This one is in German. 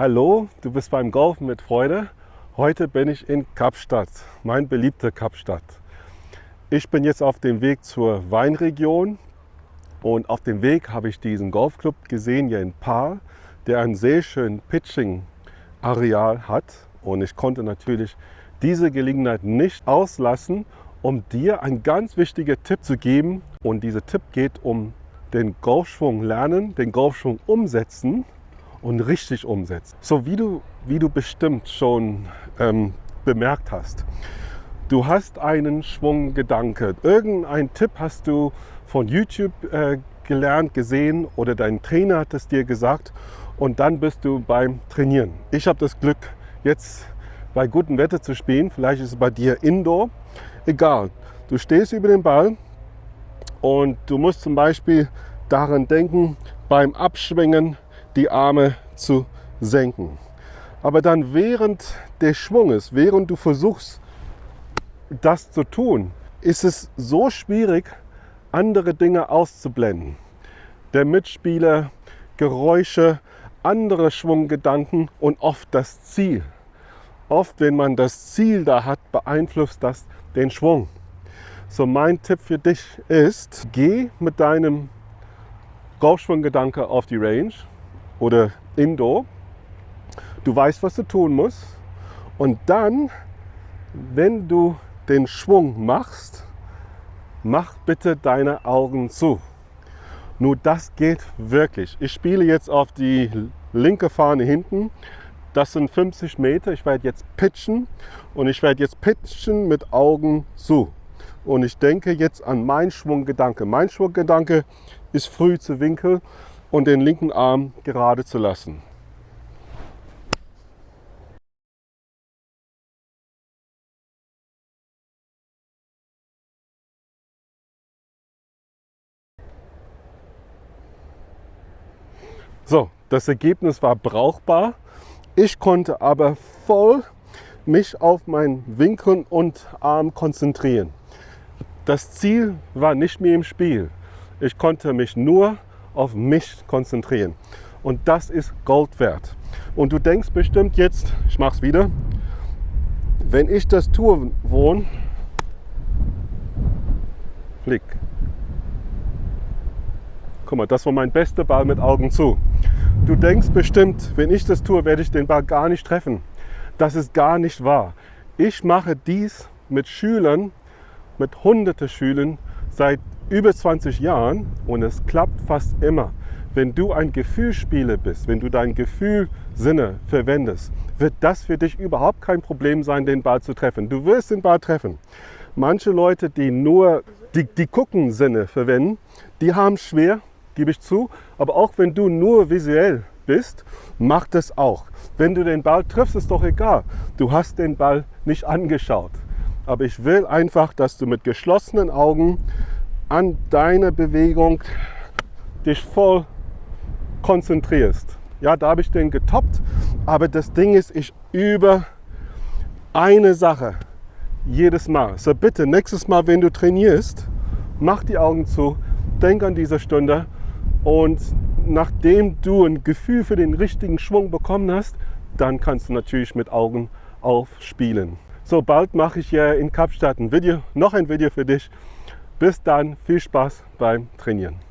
Hallo, du bist beim Golfen mit Freude. Heute bin ich in Kapstadt, mein beliebter Kapstadt. Ich bin jetzt auf dem Weg zur Weinregion und auf dem Weg habe ich diesen Golfclub gesehen hier in Paar, der ein sehr schön Pitching-Areal hat. Und ich konnte natürlich diese Gelegenheit nicht auslassen, um dir einen ganz wichtigen Tipp zu geben. Und dieser Tipp geht um den Golfschwung lernen, den Golfschwung umsetzen und richtig umsetzt. So wie du, wie du bestimmt schon ähm, bemerkt hast. Du hast einen Schwunggedanke. Irgendein Tipp hast du von YouTube äh, gelernt, gesehen oder dein Trainer hat es dir gesagt und dann bist du beim Trainieren. Ich habe das Glück, jetzt bei gutem Wetter zu spielen. Vielleicht ist es bei dir Indoor. Egal. Du stehst über den Ball und du musst zum Beispiel daran denken, beim Abschwingen die Arme zu senken. Aber dann während des Schwunges, während du versuchst, das zu tun, ist es so schwierig, andere Dinge auszublenden. Der Mitspieler, Geräusche, andere Schwunggedanken und oft das Ziel. Oft, wenn man das Ziel da hat, beeinflusst das den Schwung. So mein Tipp für dich ist, geh mit deinem Golfschwunggedanke auf die Range oder Indoor. Du weißt, was du tun musst. Und dann, wenn du den Schwung machst, mach bitte deine Augen zu. Nur das geht wirklich. Ich spiele jetzt auf die linke Fahne hinten. Das sind 50 Meter. Ich werde jetzt pitchen und ich werde jetzt pitchen mit Augen zu. Und ich denke jetzt an meinen Schwunggedanke. Mein Schwunggedanke ist früh zu winkeln und den linken Arm gerade zu lassen. So, das Ergebnis war brauchbar. Ich konnte aber voll mich auf mein Winkeln und Arm konzentrieren. Das Ziel war nicht mehr im Spiel. Ich konnte mich nur auf mich konzentrieren. Und das ist Gold wert. Und du denkst bestimmt jetzt, ich mache es wieder, wenn ich das tue, wohn, flick. Guck mal, das war mein bester Ball mit Augen zu. Du denkst bestimmt, wenn ich das tue, werde ich den Ball gar nicht treffen. Das ist gar nicht wahr. Ich mache dies mit Schülern, mit hunderte Schülern seit über 20 Jahren und es klappt fast immer. Wenn du ein Gefühlsspieler bist, wenn du dein Gefühlsinne verwendest, wird das für dich überhaupt kein Problem sein, den Ball zu treffen. Du wirst den Ball treffen. Manche Leute, die nur die, die Gucken-Sinne verwenden, die haben schwer, gebe ich zu. Aber auch wenn du nur visuell bist, mach das auch. Wenn du den Ball triffst, ist doch egal. Du hast den Ball nicht angeschaut. Aber ich will einfach, dass du mit geschlossenen Augen an deine Bewegung dich voll konzentrierst. Ja, da habe ich den getoppt, aber das Ding ist, ich übe eine Sache jedes Mal. So bitte, nächstes Mal, wenn du trainierst, mach die Augen zu, denk an diese Stunde und nachdem du ein Gefühl für den richtigen Schwung bekommen hast, dann kannst du natürlich mit Augen aufspielen. So bald mache ich ja in Kapstadt ein Video, noch ein Video für dich. Bis dann, viel Spaß beim Trainieren.